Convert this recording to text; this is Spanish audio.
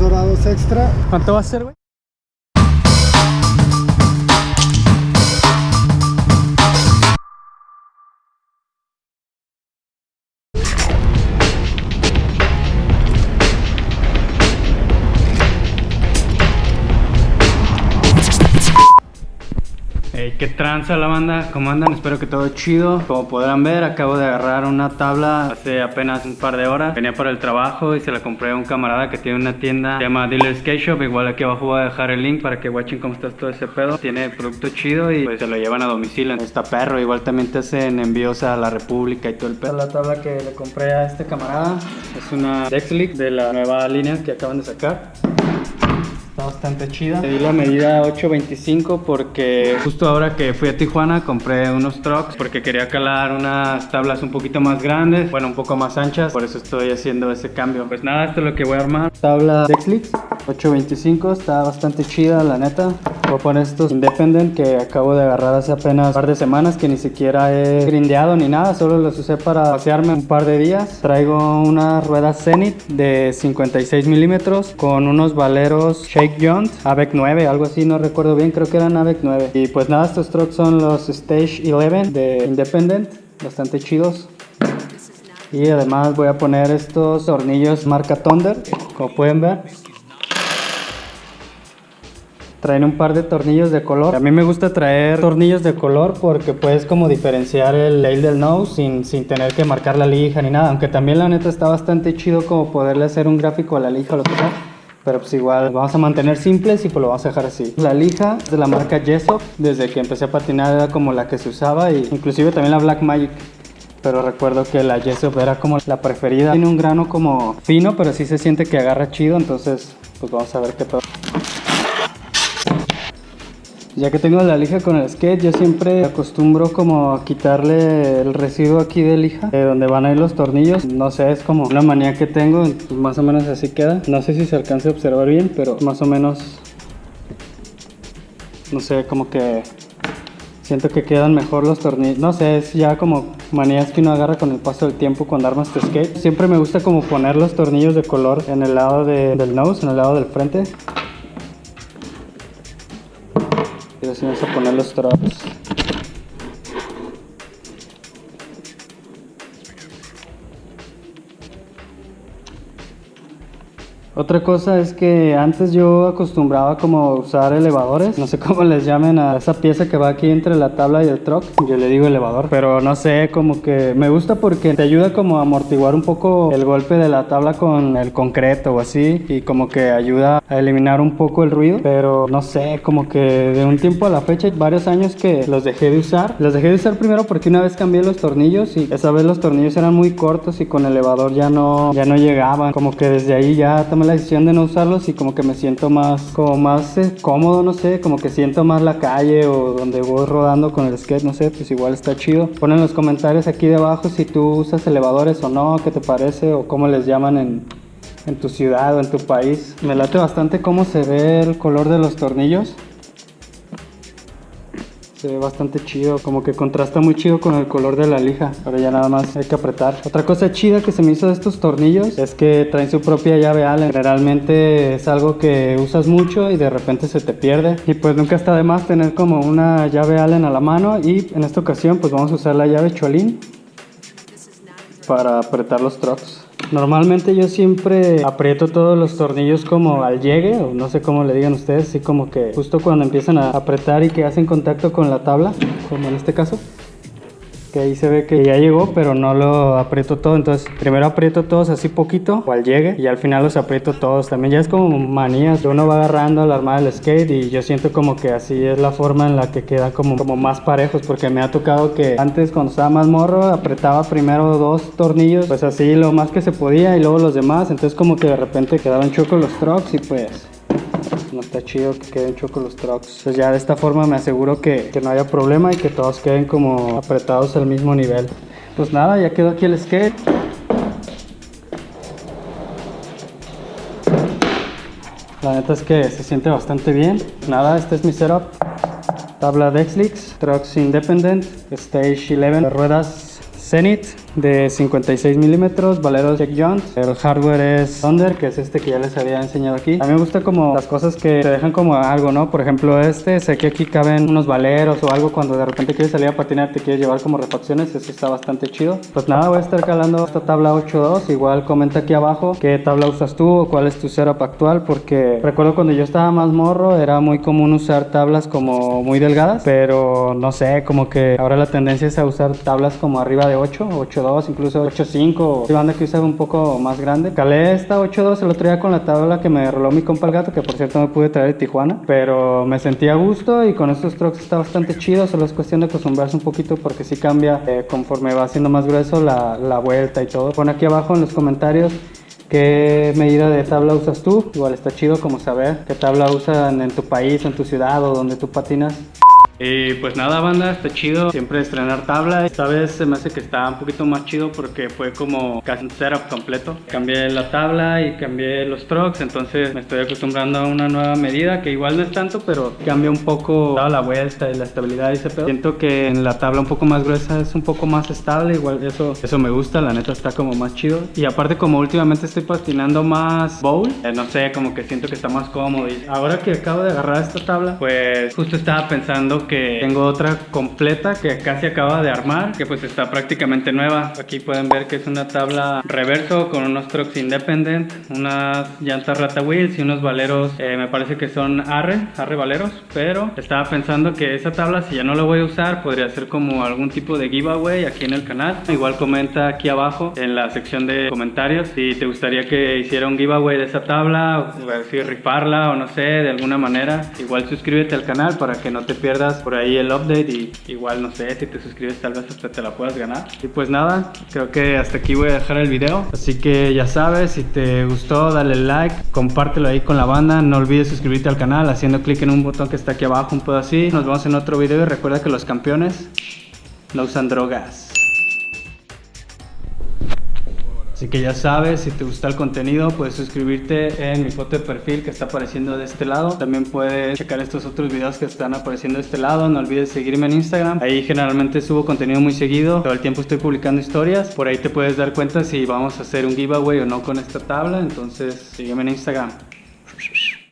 dorados extra. ¿Cuánto va a ser, güey? Qué tranza la banda, ¿cómo andan? Espero que todo chido. Como podrán ver, acabo de agarrar una tabla hace apenas un par de horas. Venía para el trabajo y se la compré a un camarada que tiene una tienda se llama Dealer Skate Shop. Igual aquí abajo voy a dejar el link para que watchen cómo está todo ese pedo. Tiene producto chido y pues se lo llevan a domicilio. Está perro, igual también te hacen envíos a la República y todo el pedo. La tabla que le compré a este camarada es una Dexlic de la nueva línea que acaban de sacar bastante chida. Le di la medida 8.25 porque justo ahora que fui a Tijuana compré unos trucks porque quería calar unas tablas un poquito más grandes, bueno, un poco más anchas, por eso estoy haciendo ese cambio. Pues nada, esto es lo que voy a armar. Tabla Dexlix 8.25, está bastante chida la neta. Voy a poner estos Independent que acabo de agarrar hace apenas un par de semanas que ni siquiera he grindeado ni nada, solo los usé para pasearme un par de días. Traigo una rueda Zenith de 56 milímetros con unos valeros Shake Jones, AVEC 9, algo así, no recuerdo bien, creo que eran AVEC 9. Y pues nada, estos trucks son los Stage 11 de Independent, bastante chidos. Y además voy a poner estos tornillos marca Thunder, como pueden ver. Traen un par de tornillos de color. A mí me gusta traer tornillos de color porque puedes como diferenciar el nail del nose sin, sin tener que marcar la lija ni nada. Aunque también la neta está bastante chido como poderle hacer un gráfico a la lija o lo que sea. Pero pues igual vamos a mantener simples y pues lo vamos a dejar así. La lija de la marca Yeso. Desde que empecé a patinar era como la que se usaba y inclusive también la Black Magic. Pero recuerdo que la Jessup era como la preferida. Tiene un grano como fino, pero sí se siente que agarra chido. Entonces, pues vamos a ver qué todo. Ya que tengo la lija con el skate, yo siempre acostumbro como a quitarle el residuo aquí de lija, de donde van a ir los tornillos. No sé, es como una manía que tengo, pues más o menos así queda. No sé si se alcance a observar bien, pero más o menos, no sé, como que siento que quedan mejor los tornillos. No sé, es ya como manías que uno agarra con el paso del tiempo cuando armas tu skate. Siempre me gusta como poner los tornillos de color en el lado de, del nose, en el lado del frente. Y vamos a poner los straps. Otra cosa es que antes yo acostumbraba como usar elevadores, no sé cómo les llamen a esa pieza que va aquí entre la tabla y el truck, yo le digo elevador, pero no sé, como que me gusta porque te ayuda como a amortiguar un poco el golpe de la tabla con el concreto o así. Y como que ayuda a eliminar un poco el ruido, pero no sé, como que de un tiempo a la fecha, varios años que los dejé de usar, los dejé de usar primero porque una vez cambié los tornillos y esa vez los tornillos eran muy cortos y con elevador ya no, ya no llegaban, como que desde ahí ya tomé la decisión de no usarlos y como que me siento más, como más eh, cómodo, no sé, como que siento más la calle o donde voy rodando con el skate, no sé, pues igual está chido. Ponen en los comentarios aquí debajo si tú usas elevadores o no, qué te parece o cómo les llaman en, en tu ciudad o en tu país. Me late bastante cómo se ve el color de los tornillos. Se ve bastante chido, como que contrasta muy chido con el color de la lija, pero ya nada más hay que apretar. Otra cosa chida que se me hizo de estos tornillos es que traen su propia llave Allen. Generalmente es algo que usas mucho y de repente se te pierde. Y pues nunca está de más tener como una llave Allen a la mano y en esta ocasión pues vamos a usar la llave Cholin para apretar los trucks. Normalmente yo siempre aprieto todos los tornillos como al llegue, o no sé cómo le digan ustedes, así como que justo cuando empiezan a apretar y que hacen contacto con la tabla, como en este caso que ahí se ve que ya llegó pero no lo aprieto todo. Entonces primero aprieto todos así poquito o al llegue y al final los aprieto todos también. Ya es como manías uno va agarrando la armada del skate y yo siento como que así es la forma en la que queda como, como más parejos porque me ha tocado que antes cuando estaba más morro apretaba primero dos tornillos pues así lo más que se podía y luego los demás. Entonces como que de repente quedaban chocos los trucks y pues no está chido que queden chocos los trucks. Entonces ya de esta forma me aseguro que, que, no haya problema y que todos queden como apretados al mismo nivel. Pues nada, ya quedó aquí el skate. La neta es que se siente bastante bien. Nada, este es mi setup. Tabla Dexlix, Trucks Independent, Stage 11, ruedas Zenith, de 56 milímetros, valeros Jack Jones. El hardware es Thunder, que es este que ya les había enseñado aquí. A mí me gusta como las cosas que te dejan como algo, ¿no? Por ejemplo, este, sé que aquí caben unos valeros o algo cuando de repente quieres salir a patinar, te quieres llevar como refacciones, eso está bastante chido. Pues nada, voy a estar calando esta tabla 8.2. Igual comenta aquí abajo qué tabla usas tú o cuál es tu setup actual, porque recuerdo cuando yo estaba más morro, era muy común usar tablas como muy delgadas, pero no sé, como que ahora la tendencia es a usar tablas como arriba de 8, 8.2, incluso 8.5. Hay banda que usa un poco más grande. Calé esta 8.2 el otro día con la tabla que me roló mi compa el gato, que por cierto me pude traer de Tijuana, pero me sentí a gusto y con estos trucks está bastante chido, solo es cuestión de acostumbrarse un poquito porque sí cambia eh, conforme va siendo más grueso la, la vuelta y todo. Pon aquí abajo en los comentarios ¿Qué medida de tabla usas tú? Igual está chido como saber qué tabla usan en tu país, en tu ciudad o donde tú patinas. Y pues nada banda, está chido siempre estrenar tabla. Esta vez se me hace que está un poquito más chido porque fue como casi un setup completo. Cambié la tabla y cambié los trucks, entonces me estoy acostumbrando a una nueva medida que igual no es tanto, pero cambia un poco la vuelta y la estabilidad y ese pedo. Siento que en la tabla un poco más gruesa es un poco más estable, igual eso, eso me gusta, la neta está como más chido. Y aparte como últimamente estoy patinando más bowl, eh, no sé, como que siento que está más cómodo. Y ahora que acabo de agarrar esta tabla, pues justo estaba pensando que tengo otra completa que casi acaba de armar, que pues está prácticamente nueva. Aquí pueden ver que es una tabla reverso con unos trucks independent, unas llantas rata wheels y unos valeros, eh, me parece que son arre, arre valeros, pero estaba pensando que esa tabla si ya no la voy a usar podría ser como algún tipo de giveaway aquí en el canal. Igual comenta aquí abajo en la sección de comentarios si te gustaría que hiciera un giveaway de esa tabla, o si rifarla o no sé, de alguna manera. Igual suscríbete al canal para que no te pierdas por ahí el update y igual no sé si te suscribes tal vez hasta te la puedas ganar. Y pues nada creo que hasta aquí voy a dejar el video. Así que ya sabes si te gustó dale like compártelo ahí con la banda. No olvides suscribirte al canal haciendo clic en un botón que está aquí abajo un poco así. Nos vemos en otro video y recuerda que los campeones no usan drogas Así que ya sabes, si te gusta el contenido, puedes suscribirte en mi foto de perfil que está apareciendo de este lado. También puedes checar estos otros videos que están apareciendo de este lado. No olvides seguirme en Instagram. Ahí generalmente subo contenido muy seguido. Todo el tiempo estoy publicando historias. Por ahí te puedes dar cuenta si vamos a hacer un giveaway o no con esta tabla. Entonces sígueme en Instagram.